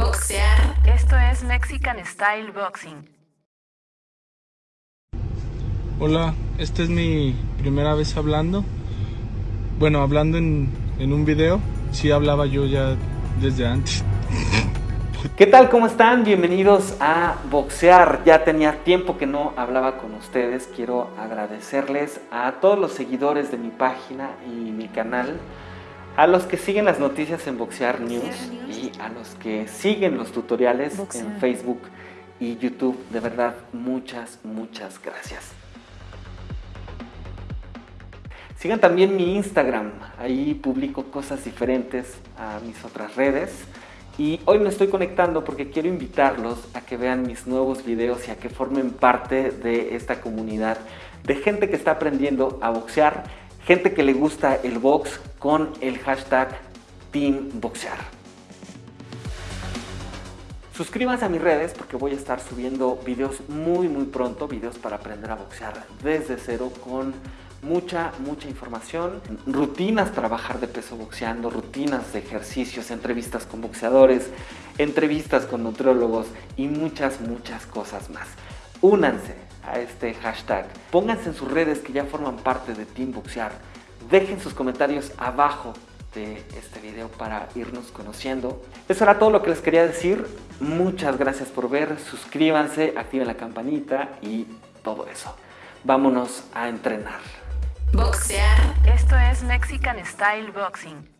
Boxear. Esto es Mexican Style Boxing. Hola, esta es mi primera vez hablando. Bueno, hablando en, en un video. Sí hablaba yo ya desde antes. ¿Qué tal? ¿Cómo están? Bienvenidos a Boxear. Ya tenía tiempo que no hablaba con ustedes. Quiero agradecerles a todos los seguidores de mi página y mi canal, a los que siguen las noticias en Boxear News y a los que siguen los tutoriales en Facebook y YouTube. De verdad, muchas, muchas gracias. Sigan también mi Instagram, ahí publico cosas diferentes a mis otras redes. Y hoy me estoy conectando porque quiero invitarlos a que vean mis nuevos videos y a que formen parte de esta comunidad de gente que está aprendiendo a boxear, gente que le gusta el box con el hashtag TeamBoxear. Suscríbanse a mis redes porque voy a estar subiendo videos muy muy pronto, videos para aprender a boxear desde cero con mucha, mucha información, rutinas para de peso boxeando, rutinas de ejercicios, entrevistas con boxeadores, entrevistas con nutriólogos y muchas, muchas cosas más. Únanse a este hashtag, pónganse en sus redes que ya forman parte de Team Boxear, dejen sus comentarios abajo de este video para irnos conociendo. Eso era todo lo que les quería decir. Muchas gracias por ver, suscríbanse, activen la campanita y todo eso. Vámonos a entrenar. Boxear. Esto es Mexican Style Boxing.